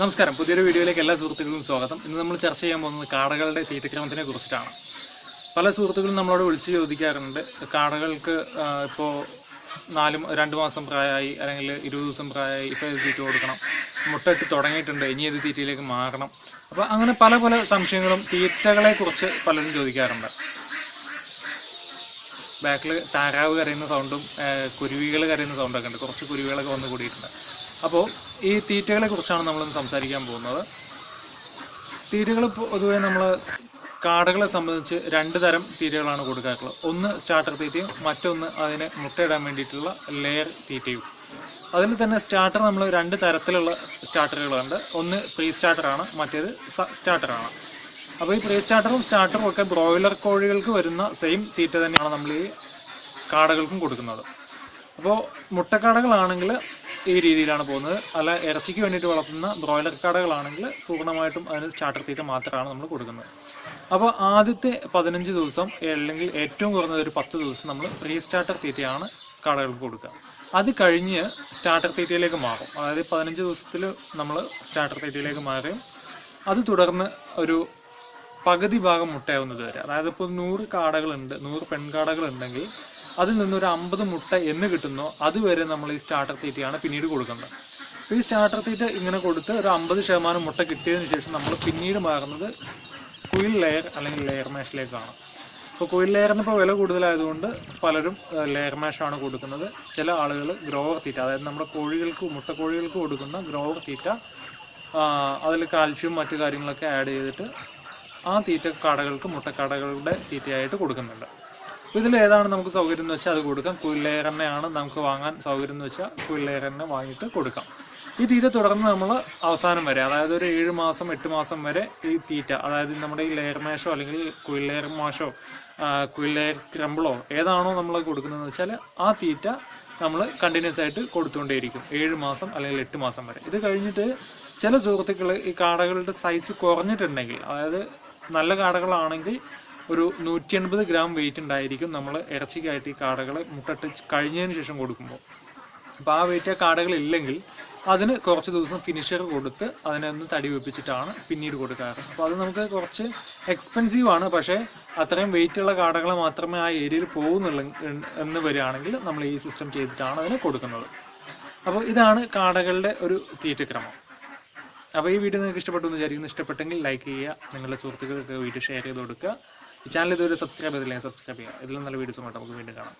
നമസ്കാരം. പുതിയൊരു വീഡിയോയിലേക്ക് എല്ലാ സുഹൃത്തുക്കൾക്കും സ്വാഗതം. ഇന്ന് നമ്മൾ ചർച്ച ചെയ്യാൻ പോകുന്നത് കാടകളുടെ തീറ്റക്രമത്തിനെ കുറിച്ചിട്ടാണ്. പല സുഹൃത്തുക്കളും നമ്മളോട് വിളിച്ചു ചോദിക്കാറുണ്ട് കാടകൾക്ക് ഇപ്പോൾ നാലും രണ്ട് മാസം പ്രായമായി അല്ലെങ്കിൽ ഇരുപത് ദിവസം പ്രായമായി ഇപ്പോൾ ഇത് തീറ്റ കൊടുക്കണം. മുട്ടയിട്ട് തുടങ്ങിയിട്ടുണ്ട് ഇനി ഇത് തീറ്റയിലേക്ക് മാറണം. അപ്പോൾ അങ്ങനെ പല പല സംശയങ്ങളും തീറ്റകളെക്കുറിച്ച് പലരും ചോദിക്കാറുണ്ട്. ബാക്കിൽ താരാവ് കരയുന്ന സൗണ്ടും കുരുവികൾ കരയുന്ന സൗണ്ടൊക്കെ ഉണ്ട്. കുറച്ച് കുരുവികളൊക്കെ വന്ന് കൂടിയിട്ടുണ്ട്. അപ്പോൾ ഈ തീറ്റകളെ കുറിച്ചാണ് നമ്മൾ സംസാരിക്കാൻ പോകുന്നത്. തീറ്റകൾ പൊതുവെ നമ്മൾ കാടകളെ സംബന്ധിച്ച് രണ്ട് തരം തീറ്റകളാണ് കൊടുക്കാറുള്ളത്. ഒന്ന് സ്റ്റാർട്ടർ തീറ്റയും മറ്റൊന്ന് അതിന് മുട്ടയിടാൻ വേണ്ടിയിട്ടുള്ള ലെയർ തീറ്റയും. അതിൽ തന്നെ സ്റ്റാർട്ടർ നമ്മൾ രണ്ട് തരത്തിലുള്ള സ്റ്റാർട്ടറുകളുണ്ട് ഒന്ന് പ്രീ സ്റ്റാർട്ടറാണ് മറ്റേത് സ്റ്റാർട്ടറാണ് അപ്പോൾ ഈ പ്രീ സ്റ്റാർട്ടറും സ്റ്റാർട്ടറും ഒക്കെ ബ്രോയിലർ കോഴികൾക്ക് വരുന്ന സെയിം തീറ്റ തന്നെയാണ് നമ്മൾ ഈ കാടകൾക്കും കൊടുക്കുന്നത്. അപ്പോൾ മുട്ടക്കാടകളാണെങ്കിൽ ഈ രീതിയിലാണ് പോകുന്നത്. അല്ല ഇറച്ചിക്ക് വേണ്ടിയിട്ട് വളർത്തുന്ന ബ്രോയിലർ കടകളാണെങ്കിൽ പൂർണമായിട്ടും അതിന് സ്റ്റാർട്ടർ തീറ്റ മാത്രമാണ് നമ്മൾ കൊടുക്കുന്നത്. അപ്പോൾ ആദ്യത്തെ പതിനഞ്ച് ദിവസം അല്ലെങ്കിൽ ഏറ്റവും കുറഞ്ഞത് ഒരു പത്ത് ദിവസം നമ്മൾ പ്രീ സ്റ്റാർട്ടർ തീറ്റയാണ് കടകൾക്ക് കൊടുക്കുക. അത് കഴിഞ്ഞ് സ്റ്റാർട്ടർ തീറ്റയിലേക്ക് മാറും. അതായത് പതിനഞ്ച് ദിവസത്തിൽ നമ്മൾ സ്റ്റാർട്ടർ തീറ്റയിലേക്ക് മാറുകയും അത് തുടർന്ന് ഒരു പകുതി ഭാഗം മുട്ടയാവുന്നത് വരെ. അതായത് ഇപ്പോൾ നൂറ് കാടകളുണ്ട് നൂറ് പെൺകാടകൾ ഉണ്ടെങ്കിൽ അതിൽ നിന്നൊരു അമ്പത് മുട്ട എന്ന് കിട്ടുന്നോ. അതുവരെ നമ്മൾ ഈ സ്റ്റാർട്ടർ തീറ്റയാണ് പിന്നീട് കൊടുക്കേണ്ടത് അപ്പോൾ ഈ സ്റ്റാർട്ടർ തീറ്റ ഇങ്ങനെ കൊടുത്ത് ഒരു അമ്പത് ശതമാനം മുട്ട കിട്ടിയതിന് ശേഷം നമ്മൾ പിന്നീട് മാറുന്നത് കുയിൽ ലെയർ അല്ലെങ്കിൽ ലെയർ മാഷിലേക്കാണ് ഇപ്പോൾ കുയിൽ ലെയറിന് ഇപ്പോൾ വില കൂടുതലായതുകൊണ്ട് പലരും ലെയർ മാഷാണ് കൊടുക്കുന്നത്. ചില ആളുകൾ ഗ്രോവർ തീറ്റ അതായത് നമ്മുടെ കോഴികൾക്ക് മുട്ടക്കോഴികൾക്ക് കൊടുക്കുന്ന ഗ്രോവർ തീറ്റ അതിൽ കാൽഷ്യം മറ്റു കാര്യങ്ങളൊക്കെ ആഡ് ചെയ്തിട്ട് ആ തീറ്റ കടകൾക്ക് മുട്ടക്കടകളുടെ തീറ്റയായിട്ട് കൊടുക്കുന്നുണ്ട്. ഇതിൽ ഏതാണ് നമുക്ക് സൗകര്യം എന്ന് വെച്ചാൽ അത് കൊടുക്കാം. എണ്ണയാണ് നമുക്ക് വാങ്ങാൻ സൗകര്യം എന്ന് വെച്ചാൽ എണ്ണ വാങ്ങിയിട്ട് കൊടുക്കാം. ഈ തീറ്റ തുടർന്ന് നമ്മൾ അവസാനം വരെ അതായത് ഒരു ഏഴ് മാസം എട്ട് മാസം വരെ ഈ തീറ്റ അതായത് നമ്മുടെ ഈ ലെയർ അല്ലെങ്കിൽ കുയിലേർ മാഷോ കുയിലേർ ക്രമ്പിളോ ഏതാണോ നമ്മൾ കൊടുക്കുന്നതെന്ന് വെച്ചാൽ ആ തീറ്റ നമ്മൾ കണ്ടിന്യൂസ് ആയിട്ട് കൊടുത്തുകൊണ്ടേയിരിക്കും ഏഴ് മാസം അല്ലെങ്കിൽ എട്ട് മാസം വരെ. ഇത് കഴിഞ്ഞിട്ട് ചില സുഹൃത്തുക്കൾ ഈ കാടകളുടെ സൈസ് കുറഞ്ഞിട്ടുണ്ടെങ്കിൽ അതായത് നല്ല കാടകളാണെങ്കിൽ ഒരു നൂറ്റി എൺപത് ഗ്രാം വെയിറ്റ് ഉണ്ടായിരിക്കും നമ്മൾ ഇറച്ചിക്കായിട്ട് ഈ കാടകളെ മുട്ടിട്ട് കഴിഞ്ഞതിന് ശേഷം കൊടുക്കുമ്പോൾ. അപ്പോൾ ആ വെയിറ്റ് ആ കാടകളില്ലെങ്കിൽ അതിന് കുറച്ച് ദിവസം ഫിനിഷർ കൊടുത്ത് അതിനെ ഒന്ന് തടി വെപ്പിച്ചിട്ടാണ് പിന്നീട് കൊടുക്കാറ്. അപ്പോൾ അത് നമുക്ക് കുറച്ച് എക്സ്പെൻസീവ് ആണ്. പക്ഷേ അത്രയും വെയിറ്റ് ഉള്ള കാടകളെ മാത്രമേ ആ ഏരിയയിൽ പോകുന്നുള്ളൂ എന്ന് വരികയാണെങ്കിൽ നമ്മൾ ഈ സിസ്റ്റം ചെയ്തിട്ടാണ് അതിന് കൊടുക്കുന്നത്. അപ്പോൾ ഇതാണ് കാടകളുടെ ഒരു തീറ്റക്രമം. അപ്പോൾ ഈ വീഡിയോ നിങ്ങൾക്ക് ഇഷ്ടപ്പെട്ടു എന്ന് വിചാരിക്കുന്നു. ഇഷ്ടപ്പെട്ടെങ്കിൽ ലൈക്ക് ചെയ്യുക. നിങ്ങളുടെ സുഹൃത്തുക്കൾക്ക് വീഡിയോ ഷെയർ ചെയ്ത് കൊടുക്കുക. ഈ ചാനൽ ഇതുവരെ സബ്സ്ക്രൈബ് ചെയ്തില്ലെങ്കിൽ സബ്സ്ക്രൈബ് ചെയ്യുക. ഇതിലും നല്ല വീഡിയോസുമായിട്ട് നമുക്ക് വീണ്ടും കാണാം.